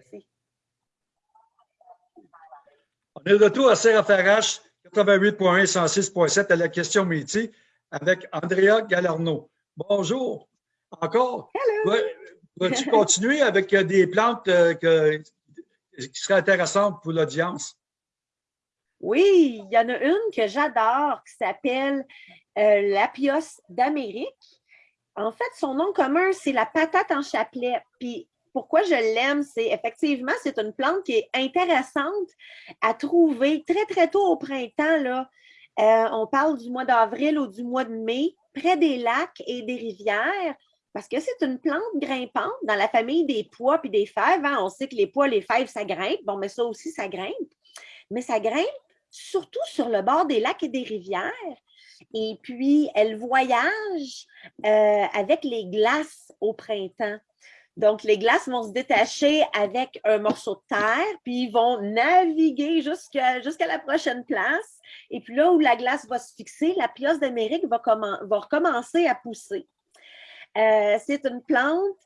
Merci. On est de retour à CRFRH 88.1 106.7 à la question métier avec Andrea Galarno. Bonjour. Encore? Hello. Vas-tu continuer avec euh, des plantes euh, que- qui seraient intéressantes pour l'audience? Oui, il y en a une que j'adore qui s'appelle euh, l'apios d'Amérique. En fait, son nom commun, c'est la patate en chapelet. Puis pourquoi je l'aime, c'est effectivement, c'est une plante qui est intéressante à trouver très, très tôt au printemps. Euh, on parle du mois d'avril ou du mois de mai, près des lacs et des rivières, parce que c'est une plante grimpante dans la famille des pois puis des fèves. hein. On sait que les pois, les fèves, ça grimpe. Bon, mais ça aussi, ça grimpe. Mais ça grimpe surtout sur le bord des lacs et des rivières. Et puis, elle voyage euh, avec les glaces au printemps. Donc, les glaces vont se détacher avec un morceau de terre, puis ils vont naviguer jusqu'à la prochaine place. Et puis là où la glace va se fixer, la pioche d'Amérique va recommencer à pousser. Euh, c'est une plante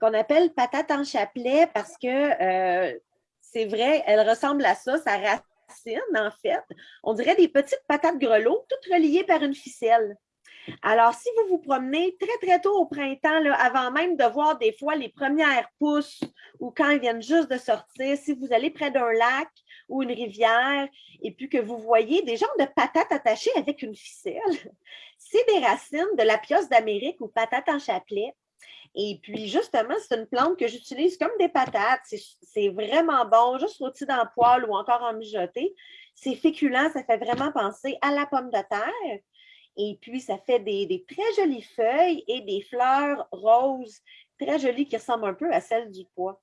qu'on appelle patate en chapelet parce que euh, c'est vrai, elle ressemble à ça, sa racine, en fait. On dirait des petites patates grelots, toutes reliées par une ficelle. Alors, si vous vous promenez très, très tôt au printemps, avant même de voir des fois les premières pousses ou quand elles viennent juste de sortir, si vous allez près d'un lac ou une rivière et puis que vous voyez des genres de patates attachées avec une ficelle, c'est des racines de la pioche d'Amérique ou patate en chapelet. Et puis, justement, c'est une plante que j'utilise comme des patates. C'est- C'est vraiment bon, juste rôti dans le poêle ou encore en mijoté. C'est féculent, ça fait vraiment penser à la pomme de terre. Et puis, ça fait des, des très jolies feuilles et des fleurs roses très jolies qui ressemblent un peu à celles du pois.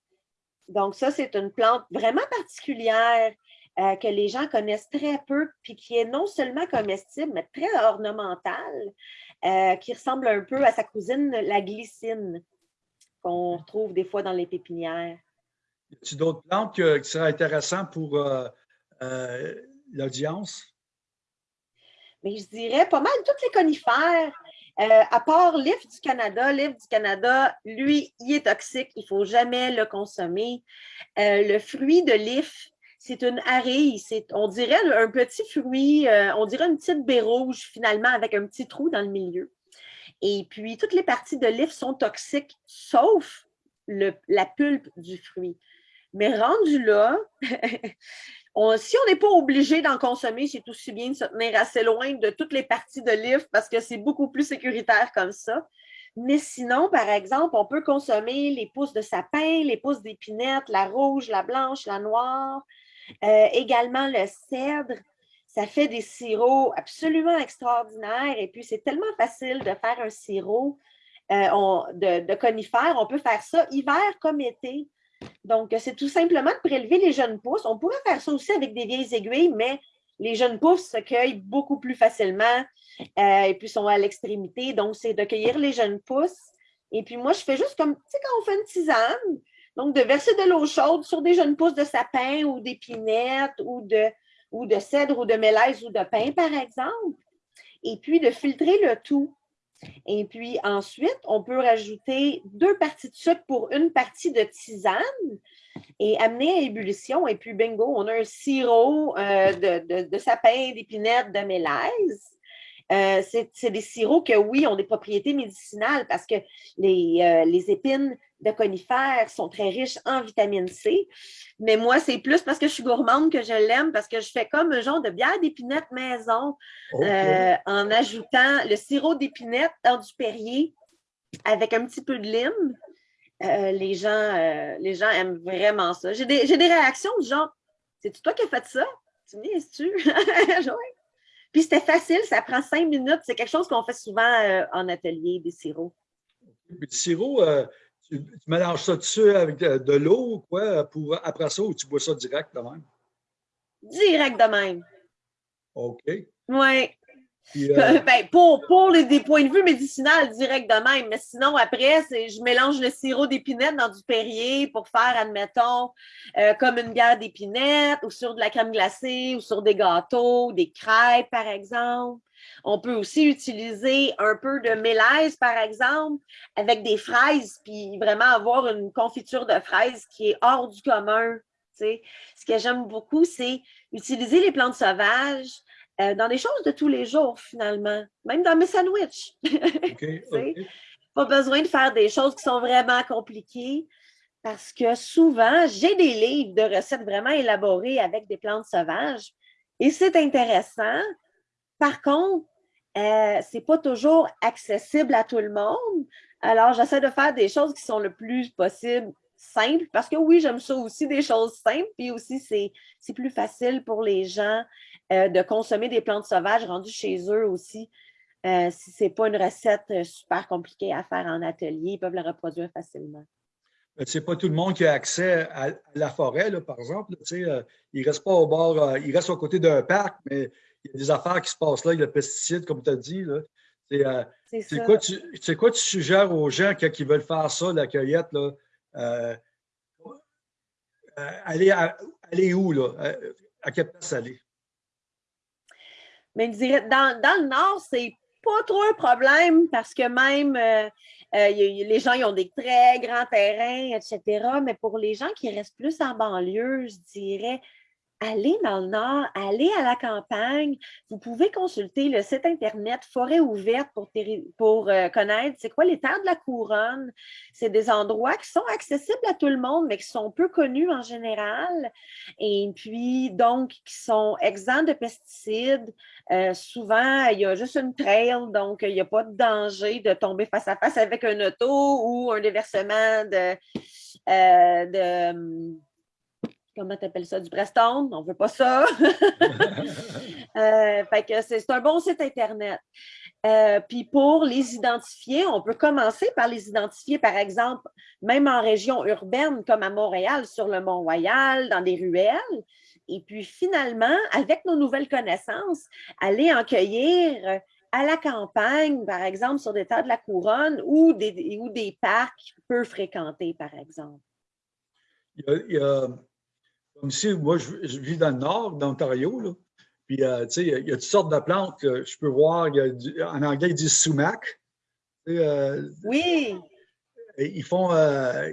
Donc, ça, c'est une plante vraiment particulière euh, que les gens connaissent très peu, puis qui est non seulement comestible, mais très ornementale, euh, qui ressemble un peu à sa cousine, la glycine, qu'on retrouve des fois dans les pépinières. Y a-t-il d'autres plantes qui seraient intéressantes pour euh, l'audience? Mais je dirais pas mal toutes les conifères, euh, à part l'IF du Canada. L'IF du Canada, lui, il est toxique, il ne faut jamais le consommer. Euh, le fruit de l'IF, c'est une arille, on dirait un petit fruit, euh, on dirait une petite baie rouge finalement avec un petit trou dans le milieu. Et puis, toutes les parties de l'IF sont toxiques, sauf la pulpe du fruit. Mais rendu là, si on n'est pas obligé d'en consommer, c'est aussi bien de se tenir assez loin de toutes les parties de l'IF parce que c'est beaucoup plus sécuritaire comme ça. Mais sinon, par exemple, on peut consommer les pousses de sapin, les pousses d'épinette, la rouge, la blanche, la noire, euh, également le cèdre. Ça fait des sirops absolument extraordinaires et puis c'est tellement facile de faire un sirop euh, de, de conifères. On peut faire ça hiver comme été. Donc, c'est tout simplement de prélever les jeunes pousses. On pourrait faire ça aussi avec des vieilles aiguilles, mais les jeunes pousses se cueillent beaucoup plus facilement euh, et puis sont à l'extrémité. Donc, c'est de cueillir les jeunes pousses. Et puis, moi, je fais juste comme, tu sais, quand on fait une tisane, donc de verser de l'eau chaude sur des jeunes pousses de sapin ou d'épinette ou de, ou de cèdre ou de mélèze ou de pin, par exemple. Et puis, de filtrer le tout. Et puis ensuite, on peut rajouter deux parties de sucre pour une partie de tisane et amener à ébullition. Et puis bingo, on a un sirop euh, de, de, de sapin, d'épinette, de mélèze. Euh, c'est des sirops que, oui, ont des propriétés médicinales parce que les, euh, les épines de conifères sont très riches en vitamine C. Mais moi, c'est plus parce que je suis gourmande que je l'aime, parce que je fais comme un genre de bière d'épinette maison euh, en ajoutant le sirop d'épinette dans du Perrier avec un petit peu de lime. Euh, les, gens, euh, les gens aiment vraiment ça. J'ai des, des réactions du genre C'est toi qui as fait ça? Tu me dis, tu Puis c'était facile, ça prend cinq minutes. C'est quelque chose qu'on fait souvent euh, en atelier, des sirops. Puis le sirop, euh, tu, tu mélanges ça dessus avec de, de l'eau ou quoi pour après ça ou tu bois ça direct de même? Direct de même. OK. Oui. Euh, Ben, pour les, des points de vue médicinaux, direct de même. Mais sinon, après, je mélange le sirop d'épinette dans du Perrier pour faire, admettons, euh, comme une bière d'épinette ou sur de la crème glacée ou sur des gâteaux, des crêpes, par exemple. On peut aussi utiliser un peu de mélèze, par exemple, avec des fraises, puis vraiment avoir une confiture de fraises qui est hors du commun. Ce que j'aime beaucoup, c'est utiliser les plantes sauvages euh, dans des choses de tous les jours, finalement, même dans mes sandwichs. Pas besoin de faire des choses qui sont vraiment compliquées parce que souvent, j'ai des livres de recettes vraiment élaborées avec des plantes sauvages et c'est intéressant. Par contre, euh, ce n'est pas toujours accessible à tout le monde. Alors, j'essaie de faire des choses qui sont le plus possible simples parce que oui, j'aime ça aussi, des choses simples. Puis aussi, c'est plus facile pour les gens euh, de consommer des plantes sauvages rendues chez eux aussi. Euh, si ce n'est pas une recette euh, super compliquée à faire en atelier, ils peuvent la reproduire facilement. Ce n'est pas tout le monde qui a accès à, la forêt, par exemple. il ne reste pas au bord, il reste au côté d'un parc, mais il y a des affaires qui se passent là, avec le pesticide, comme tu as dit. C'est quoi, tu, quoi tu suggères aux gens qui, veulent faire ça, la cueillette? aller, aller où? Là? À quelle place aller? Mais je dirais, dans, dans le Nord, c'est pas trop un problème parce que même euh, euh, les gens ils ont des très grands terrains, etc. Mais pour les gens qui restent plus en banlieue, je dirais, allez dans le nord, allez à la campagne. Vous pouvez consulter le site Internet Forêt ouverte pour, euh, connaître c'est quoi les terres de la couronne. C'est des endroits qui sont accessibles à tout le monde, mais qui sont peu connus en général. Et puis, donc, qui sont exempts de pesticides. Euh, souvent, il y a juste une trail, donc il n'y a pas de danger de tomber face à face avec un auto ou un déversement de, euh, de comment tu appelles ça, du Preston, on ne veut pas ça. euh, fait que c'est un bon site Internet. Euh, puis pour les identifier, on peut commencer par les identifier, par exemple, même en région urbaine comme à Montréal, sur le Mont-Royal, dans des ruelles. Et puis finalement, avec nos nouvelles connaissances, aller en cueillir à la campagne, par exemple, sur des terres de la couronne ou des, ou des parcs peu fréquentés, par exemple. il y a ici, moi, je, vis dans le nord, d'Ontario, Puis, euh, tu sais, il y a toutes sortes de plantes que je peux voir. en anglais, ils disent sumac. Euh, oui. Ils font, euh,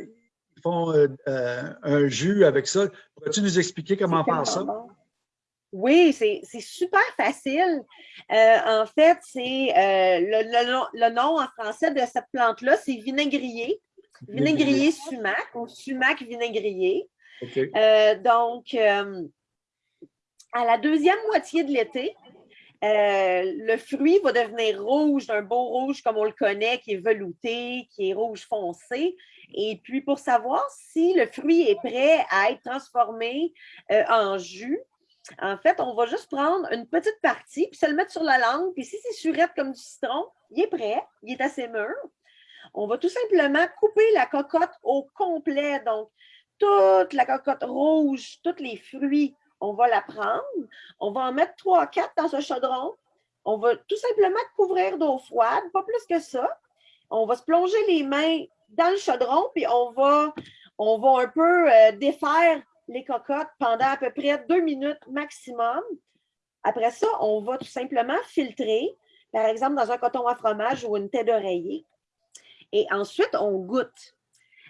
ils font un jus avec ça. Pourrais-tu nous expliquer comment faire ça? Oui, c'est super facile. en fait, c'est le, nom en français de cette plante-là, c'est vinaigrier. Vinaigrier sumac ou sumac vinaigrier. Euh, donc, euh, à la deuxième moitié de l'été, euh, le fruit va devenir rouge, d'un beau rouge comme on le connaît, qui est velouté, qui est rouge foncé. Et puis, pour savoir si le fruit est prêt à être transformé en jus, en fait, on va juste prendre une petite partie, puis se le mettre sur la langue. Puis si c'est surette comme du citron, il est prêt, il est assez mûr. On va tout simplement couper la cocotte au complet. Donc, toute la cocotte rouge, tous les fruits, on va la prendre. On va en mettre trois, quatre dans ce chaudron. On va tout simplement couvrir d'eau froide, pas plus que ça. On va se plonger les mains dans le chaudron, puis on va, on va un peu euh, défaire les cocottes pendant à peu près deux minutes maximum. Après ça, on va tout simplement filtrer, par exemple dans un coton à fromage ou une tête d'oreiller. Et ensuite, on goûte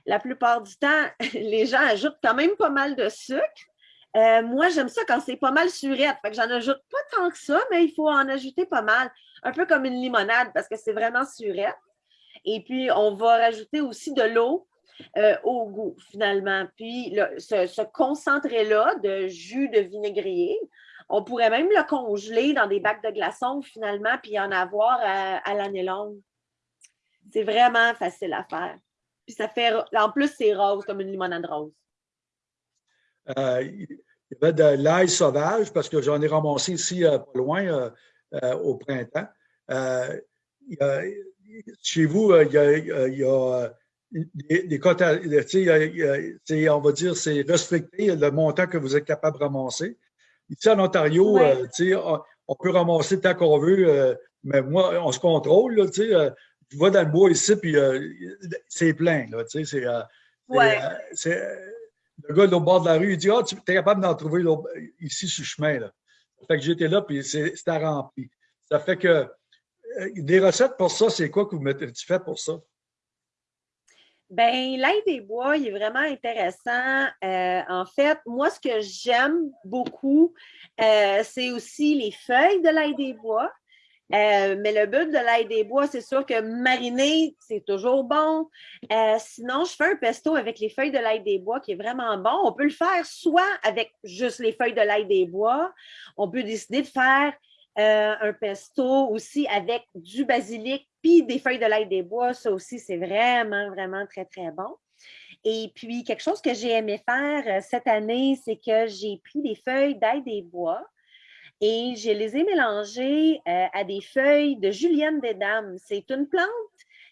la plupart du temps, les gens ajoutent quand même pas mal de sucre. Euh, moi, j'aime ça quand c'est pas mal surette. Fait que j'en ajoute pas tant que ça, mais il faut en ajouter pas mal. Un peu comme une limonade parce que c'est vraiment surette. Et puis, on va rajouter aussi de l'eau euh, au goût, finalement. Puis, ce, concentré-là de jus de vinaigrier, on pourrait même le congeler dans des bacs de glaçons, finalement, puis en avoir à l'année longue. C'est vraiment facile à faire. Puis ça fait, en plus, c'est rose, comme une limonade rose. Euh, il y avait de l'ail sauvage, parce que j'en ai ramassé ici euh, pas loin euh, au printemps. chez vous, il y a, des, quotas, on va dire, c'est restricté le montant que vous êtes capable de ramasser. Ici, en Ontario, on, peut ramasser tant qu'on veut, mais moi, on se contrôle. Là, tu vas dans le bois ici, puis euh, c'est plein. Là, tu sais, c'est, euh, euh, le gars au bord de la rue, il dit Ah, tu es capable d'en trouver ici sur le chemin. Là. Fait que j'étais là, puis c'était rempli. Ça fait que des recettes pour ça, c'est quoi que vous mettez, tu fais pour ça? Ben, l'ail des bois, il est vraiment intéressant. Euh, en fait, moi, ce que j'aime beaucoup, euh, c'est aussi les feuilles de l'ail des bois. Mais le but de l'ail des bois, c'est sûr que mariner, c'est toujours bon. sinon, je fais un pesto avec les feuilles de l'ail des bois qui est vraiment bon. On peut le faire soit avec juste les feuilles de l'ail des bois. On peut décider de faire euh, un pesto aussi avec du basilic puis des feuilles de l'ail des bois. Ça aussi, c'est vraiment, vraiment très, très bon. Et puis, quelque chose que j'ai aimé faire euh, cette année, c'est que j'ai pris des feuilles d'ail des bois et je les ai mélangées euh, à des feuilles de julienne des dames. C'est une plante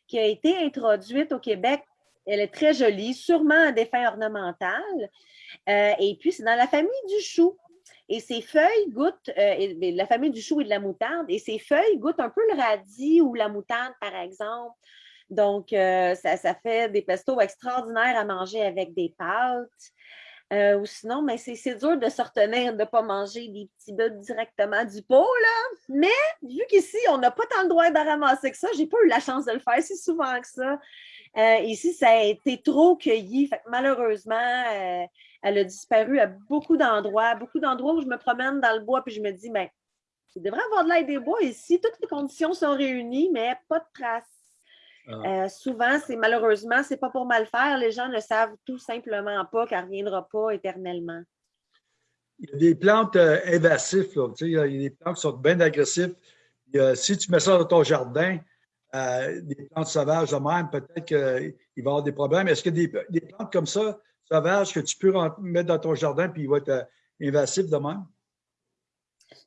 qui a été introduite au Québec. Elle est très jolie, sûrement à des fins ornementales. et puis, c'est dans la famille du chou. Et ces feuilles goûtent, euh, la famille du chou et de la moutarde, et ces feuilles goûtent un peu le radis ou la moutarde, par exemple. Donc, euh, ça, fait des pestos extraordinaires à manger avec des pâtes. Euh, ou sinon, c'est dur de se retenir de ne pas manger des petits bouts directement du pot, là. Mais vu qu'ici, on n'a pas tant le droit de ramasser que ça, j'ai pas eu la chance de le faire si souvent que ça. ici, ça a été trop cueilli. Malheureusement, elle a disparu à beaucoup d'endroits, beaucoup d'endroits où je me promène dans le bois puis je me dis, ben, il devrait avoir de l'aide des bois ici. Toutes les conditions sont réunies, mais pas de traces. Ah. Euh, souvent, c'est malheureusement, c'est pas pour mal faire. Les gens ne savent tout simplement pas qu'elle ne reviendra pas éternellement. Il y a des plantes euh, invasives. il y a des plantes qui sont bien agressives. si tu mets ça dans ton jardin, euh, des plantes sauvages de même, peut-être qu'il va y avoir des problèmes. Est-ce que des, des plantes comme ça, sauvage que tu peux mettre dans ton jardin puis il va être invasif de même?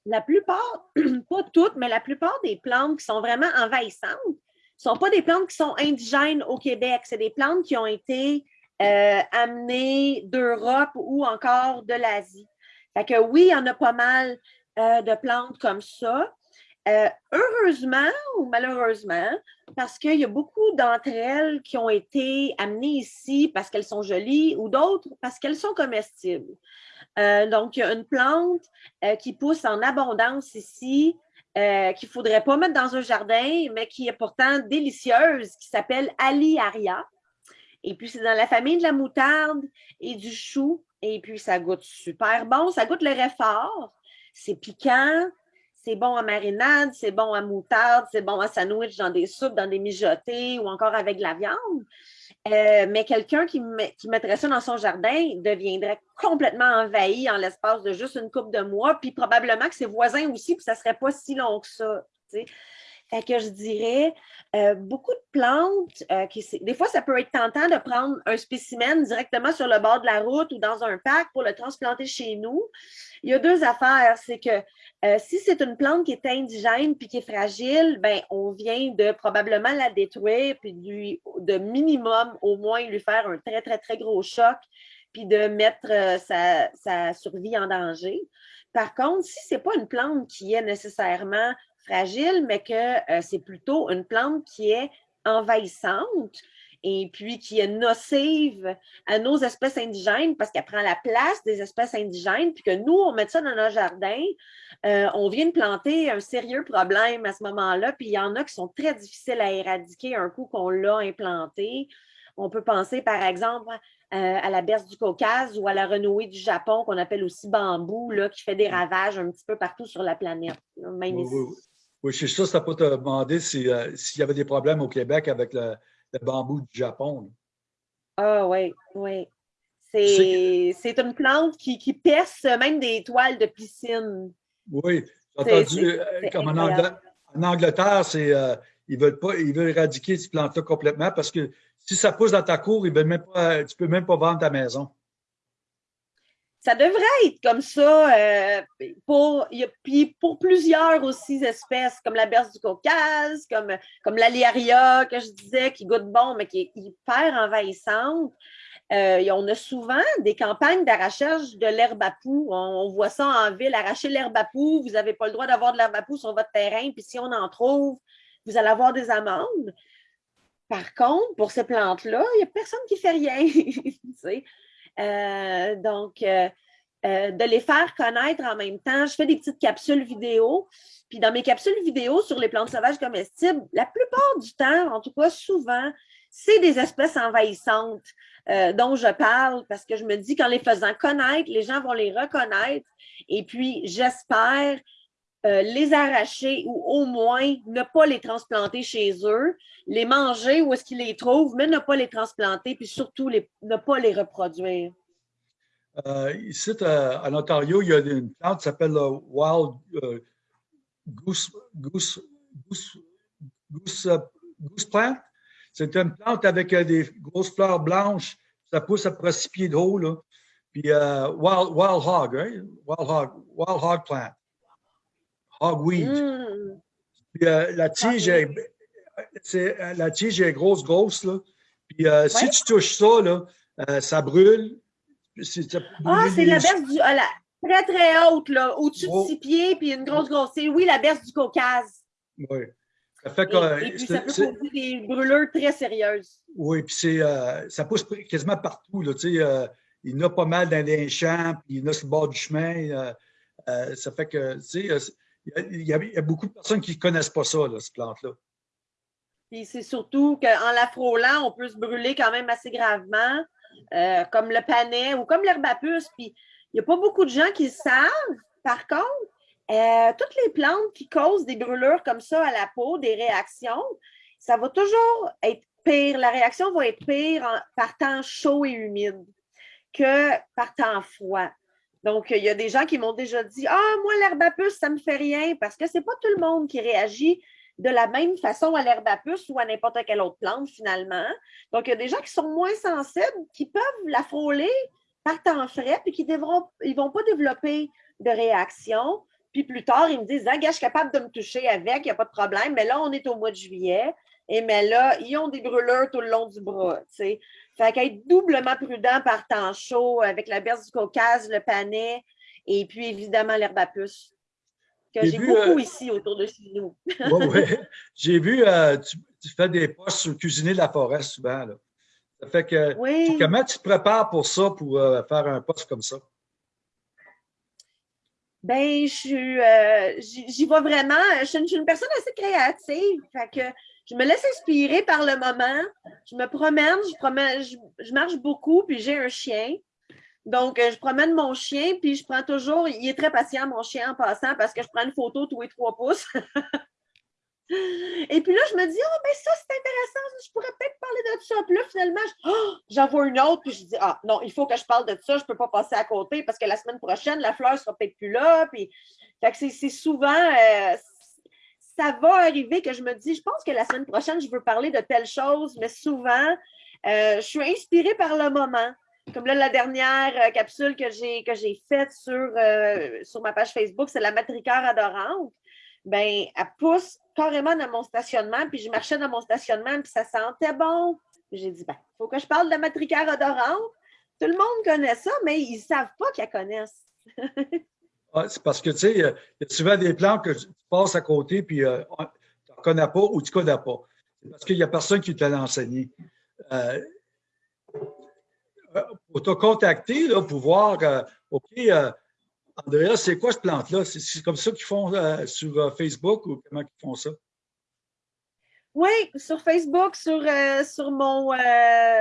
La plupart, pas toutes, mais la plupart des plantes qui sont vraiment envahissantes ne sont pas des plantes qui sont indigènes au Québec. C'est des plantes qui ont été euh, amenées d'Europe ou encore de l'Asie. Fait que oui, il y en a pas mal euh, de plantes comme ça. Euh, heureusement ou malheureusement, parce qu'il y a beaucoup d'entre elles qui ont été amenées ici parce qu'elles sont jolies ou d'autres parce qu'elles sont comestibles. Donc, il y a une plante qui pousse en abondance ici, qu'il ne faudrait pas mettre dans un jardin, mais qui est pourtant délicieuse, qui s'appelle Aliaria. Et puis, c'est dans la famille de la moutarde et du chou. Et puis, ça goûte super bon. Ça goûte le réfort. C'est piquant, c'est bon en marinade, c'est bon en moutarde, c'est bon en sandwich dans des soupes, dans des mijotés ou encore avec de la viande. Euh, mais quelqu'un qui, mettrait ça dans son jardin deviendrait complètement envahi en l'espace de juste une coupe de mois, puis probablement que ses voisins aussi, puis ça ne serait pas si long que ça. Fait que je dirais, euh, beaucoup de plantes, euh, qui, des fois, ça peut être tentant de prendre un spécimen directement sur le bord de la route ou dans un parc pour le transplanter chez nous. Il y a deux affaires. C'est que euh, si c'est une plante qui est indigène puis qui est fragile, ben, on vient de probablement la détruire puis de minimum au moins lui faire un très, très, très gros choc puis de mettre sa, sa survie en danger. Par contre, si ce n'est pas une plante qui est nécessairement fragile, mais que euh, c'est plutôt une plante qui est envahissante et puis qui est nocive à nos espèces indigènes parce qu'elle prend la place des espèces indigènes, puis que nous, on met ça dans nos jardins, euh, on vient de planter un sérieux problème à ce moment-là, puis il y en a qui sont très difficiles à éradiquer un coup qu'on l'a implanté. On peut penser, par exemple, euh, à la berce du Caucase ou à la renouée du Japon, qu'on appelle aussi bambou, là, qui fait des ravages un petit peu partout sur la planète. Même oui, je suis sûr que ça pas te demander euh, s'il y avait des problèmes au Québec avec le, bambou du Japon. Ah oui, oui. C'est une plante qui, qui, perce même des toiles de piscine. Oui, j'ai entendu, euh, comme en, Angleterre, c'est euh, ils veulent pas, ils veulent éradiquer cette plante-là complètement parce que si ça pousse dans ta cour, ils veulent même pas, tu ne peux même pas vendre ta maison ça devrait être comme ça euh, pour, puis pour plusieurs aussi espèces, comme la berce du Caucase, comme, comme l'aliaria que je disais, qui goûte bon, mais qui est hyper envahissante. Euh, on a souvent des campagnes d'arrachage de l'herbe à poux. On, voit ça en ville, arracher l'herbe à poux. Vous n'avez pas le droit d'avoir de l'herbe à poux sur votre terrain, puis si on en trouve, vous allez avoir des amendes. Par contre, pour ces plantes-là, il n'y a personne qui fait rien. Euh, donc, euh, euh, de les faire connaître en même temps. Je fais des petites capsules vidéo. Puis dans mes capsules vidéo sur les plantes sauvages comestibles, la plupart du temps, en tout cas souvent, c'est des espèces envahissantes dont je parle parce que je me dis qu'en les faisant connaître, les gens vont les reconnaître. Et puis, j'espère euh, les arracher ou au moins ne pas les transplanter chez eux, les manger où est-ce qu'ils les trouvent, mais ne pas les transplanter, puis surtout ne pas les reproduire. Euh, ici, en Ontario, il y a une plante qui s'appelle le Wild euh, goose, goose, goose, goose, plant. C'est une plante avec des grosses fleurs blanches. Ça pousse à près six pieds de haut. Puis wild, wild hog, right? Wild hog, wild hog plant. Hogweed. Mm. Puis, euh, la tige est, euh, la tige est grosse, grosse. Là. Puis euh, si tu touches ça, là, ça brûle. ah, c'est la berce du. Ah, très, très haute, là, au-dessus de six pieds, puis une grosse, grosse. C'est, oui, la berce du Caucase. Oui. Ça fait que, et, puis ça peut causer des brûlures très sérieuses. Oui, puis c'est, ça pousse quasiment partout. Là, il y en a pas mal dans les champs, puis il y en a sur le bord du chemin. ça fait que, il y, a, beaucoup de personnes qui ne connaissent pas ça, cette plante-là. Puis c'est surtout qu'en la frôlant, on peut se brûler quand même assez gravement, euh, comme le panais ou comme l'herbe à puce. Puis il n'y a pas beaucoup de gens qui le savent. Par contre, euh, toutes les plantes qui causent des brûlures comme ça à la peau, des réactions, ça va toujours être pire. La réaction va être pire par temps chaud et humide que par temps froid. Donc, il y a des gens qui m'ont déjà dit Ah, moi, l'herbe à ça ne me fait rien parce que ce n'est pas tout le monde qui réagit de la même façon à l'herbe à ou à n'importe quelle autre plante, finalement. Donc, il y a des gens qui sont moins sensibles, qui peuvent la frôler par temps frais, puis qui ne vont pas développer de réaction. Puis plus tard, ils me disent Ah, gars, je suis capable de me toucher avec, il n'y a pas de problème. Mais là, on est au mois de juillet. Et mais là, ils ont des brûleurs tout le long du bras. Fait qu'être doublement prudent par temps chaud avec la berce du Caucase, le panais et puis évidemment l'herbe à puce. Que j'ai beaucoup euh, ici autour de chez nous. oui, oui. J'ai vu, euh, tu, fais des postes sur cuisiner de la forêt souvent. Là. Ça fait que comment tu te prépares pour ça, pour euh, faire un poste comme ça? Ben, je j'y vais vraiment. Je suis, une, personne assez créative. Fait que je me laisse inspirer par le moment. Je me promène, je, promène, je, marche beaucoup, puis j'ai un chien. Donc, euh, je promène mon chien, puis je prends toujours, il est très patient, mon chien, en passant, parce que je prends une photo tous les trois pouces. Et puis là, je me dis, oh, ben ça, c'est intéressant, je pourrais peut-être parler de ça. Puis là, finalement, oh, j'en vois une autre, puis je dis, ah, non, il faut que je parle de ça, je ne peux pas passer à côté parce que la semaine prochaine, la fleur ne sera peut-être plus là. Puis, c'est souvent, euh, ça va arriver que je me dis, je pense que la semaine prochaine, je veux parler de telle chose, mais souvent, euh, je suis inspirée par le moment. Comme là, la dernière euh, capsule que j'ai faite sur, euh, sur ma page Facebook, c'est la matricaire adorante. Ben, elle pousse carrément dans mon stationnement, puis je marchais dans mon stationnement, puis ça sentait bon. J'ai dit, ben, il faut que je parle de la matricaire adorante. Tout le monde connaît ça, mais ils ne savent pas qu'elle connaissent. c'est parce que, tu sais, il y a souvent des plans que tu passes à côté, puis euh, tu ne connais pas ou tu ne connais pas. C'est parce qu'il n'y a personne qui te l'a enseigné. Euh, pour te contacter, pour voir, euh, OK, Andrea, c'est quoi cette plante-là? C'est comme ça qu'ils font sur Facebook ou comment ils font ça? Oui, sur Facebook, sur, sur, mon,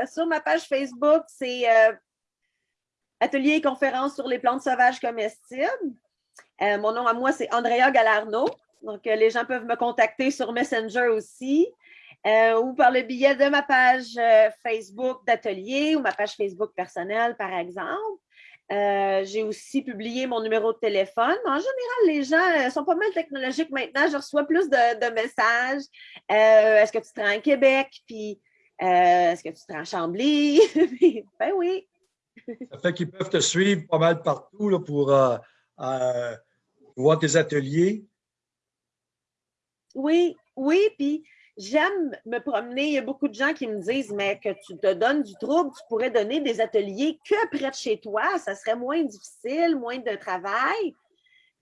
sur ma page Facebook, c'est atelier et conférence sur les plantes sauvages comestibles. Euh, mon nom à moi, c'est Andrea Galarno. Donc, euh, les gens peuvent me contacter sur Messenger aussi euh, ou par le billet de ma page Facebook d'atelier ou ma page Facebook personnelle, par exemple. J'ai aussi publié mon numéro de téléphone. En général, les gens sont pas mal technologiques maintenant. Je reçois plus de, messages. Est-ce que tu rends à Québec? Puis, est-ce que tu rends à Chambly? ben oui. Ça fait qu'ils peuvent te suivre pas mal partout pour euh, euh, voir tes ateliers. Oui, oui, puis j'aime me promener. Il y a beaucoup de gens qui me disent, mais que tu te donnes du trouble, tu pourrais donner des ateliers que près de chez toi, ça serait moins difficile, moins de travail.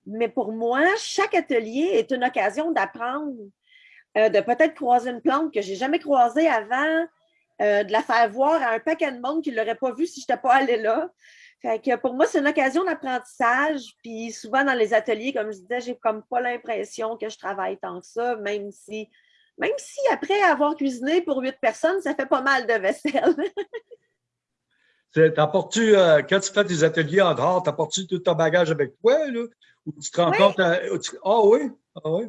Mais pour moi, chaque atelier est une occasion d'apprendre, euh, de peut-être croiser une plante que je n'ai jamais croisée avant, euh, de la faire voir à un paquet de monde qui ne l'aurait pas vu si je n'étais pas allée là. Fait que pour moi, c'est une occasion d'apprentissage. Puis souvent dans les ateliers, comme je disais, j'ai comme pas l'impression que je travaille tant que ça, même si, même si après avoir cuisiné pour huit personnes, ça fait pas mal de vaisselle. T'apportes-tu, euh, quand tu fais tes ateliers en dehors, t'apportes-tu tout ton bagage avec toi, là? Ou tu te rends compte Ah oui? Ah oui?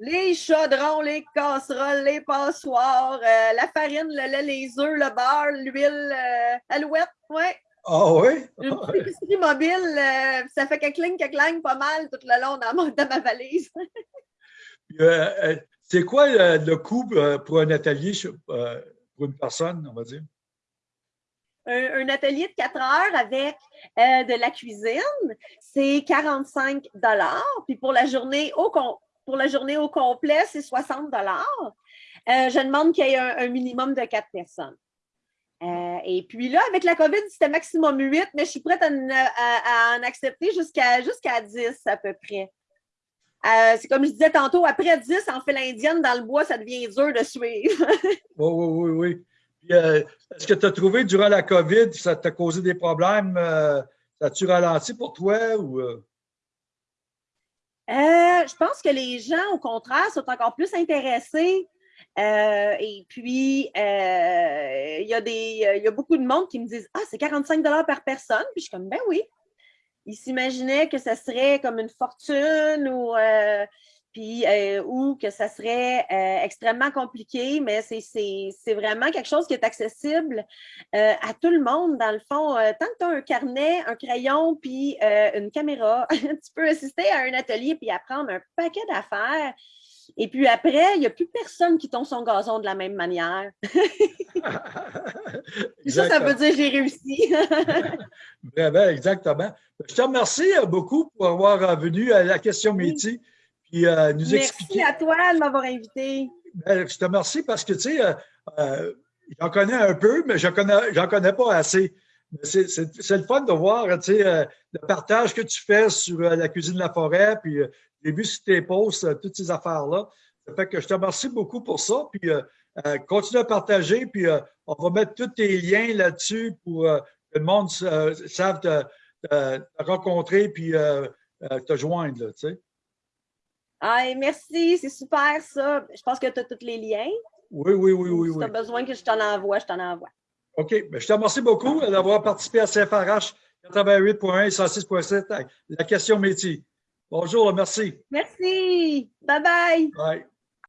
Les chaudrons, les casseroles, les passoires, euh, la farine, le lait, les œufs, le beurre, l'huile, euh, alouette, ouais. Ah oui? Une petite épicerie mobile, euh, ça fait que cling, que clang pas mal tout le long dans ma, ma valise. c'est quoi le, coût pour un atelier pour une personne, on va dire? Un, atelier de 4 heures avec de la cuisine, c'est 45 Puis pour la journée au, pour la journée au complet, c'est 60 dollars. Euh, je demande qu'il y ait un, minimum de quatre personnes. Euh, et puis là, avec la COVID, c'était maximum 8, mais je suis prête à, en accepter jusqu'à jusqu'à 10 à peu près. Euh, c'est comme je disais tantôt, après 10, on fait l'indienne dans le bois, ça devient dur de suivre. oui, oui, oui, oui. Est-ce que tu as trouvé durant la COVID, ça t'a causé des problèmes? ça a-tu ralenti pour toi? Ou, euh, je pense que les gens, au contraire, sont encore plus intéressés. Euh, et puis, euh, il y, a y a beaucoup de monde qui me disent Ah, c'est 45 par personne. Puis je suis comme Ben oui. Ils s'imaginaient que ça serait comme une fortune ou puis euh, ou que ça serait euh, extrêmement compliqué, mais c'est vraiment quelque chose qui est accessible euh, à tout le monde, dans le fond. tant que tu as un carnet, un crayon, puis une caméra, tu peux assister à un atelier puis apprendre un paquet d'affaires. Et puis après, il n'y a plus personne qui tombe son gazon de la même manière. ça, ça veut dire j'ai réussi. Vraiment, exactement. Je te remercie beaucoup pour avoir venu à la question métier. Euh, Merci à toi de m'avoir invité. Ben, je te remercie parce que, tu sais, euh, euh, j'en connais un peu, mais je n'en connais, connais pas assez. C'est le fun de voir, tu sais, le partage que tu fais sur la cuisine de la forêt, puis j'ai vu sur tes posts, toutes ces affaires-là. Ça fait que je te remercie beaucoup pour ça, puis continue à partager, puis on va mettre tous tes liens là-dessus pour que le monde sache te, te, rencontrer, puis te joindre, tu sais. Ah, merci, c'est super ça. Je pense que tu as tous les liens. Oui, oui, oui, oui. Si tu as besoin que je t'en envoie, je t'en envoie. OK. Ben, je te remercie beaucoup d'avoir participé à CFRH 88.1 et 106.7 la question métier. Bonjour, merci. Merci. Bye bye. Bye.